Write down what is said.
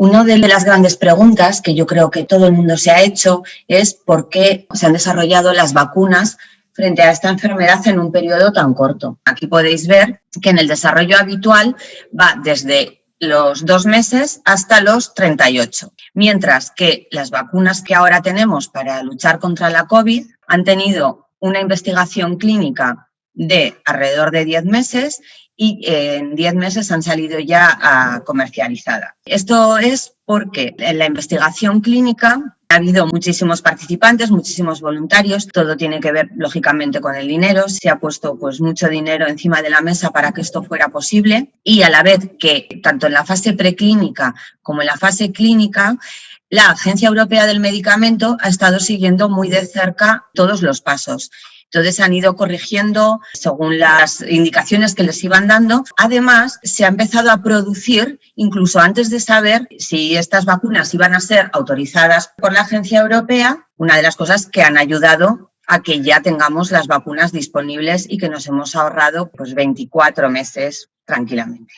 Una de las grandes preguntas que yo creo que todo el mundo se ha hecho es por qué se han desarrollado las vacunas frente a esta enfermedad en un periodo tan corto. Aquí podéis ver que en el desarrollo habitual va desde los dos meses hasta los 38, mientras que las vacunas que ahora tenemos para luchar contra la COVID han tenido una investigación clínica de alrededor de 10 meses y en 10 meses han salido ya a comercializada. Esto es porque en la investigación clínica ha habido muchísimos participantes, muchísimos voluntarios, todo tiene que ver lógicamente con el dinero, se ha puesto pues mucho dinero encima de la mesa para que esto fuera posible y a la vez que tanto en la fase preclínica como en la fase clínica la Agencia Europea del Medicamento ha estado siguiendo muy de cerca todos los pasos. Entonces han ido corrigiendo según las indicaciones que les iban dando. Además, se ha empezado a producir, incluso antes de saber si estas vacunas iban a ser autorizadas por la Agencia Europea, una de las cosas que han ayudado a que ya tengamos las vacunas disponibles y que nos hemos ahorrado pues 24 meses tranquilamente.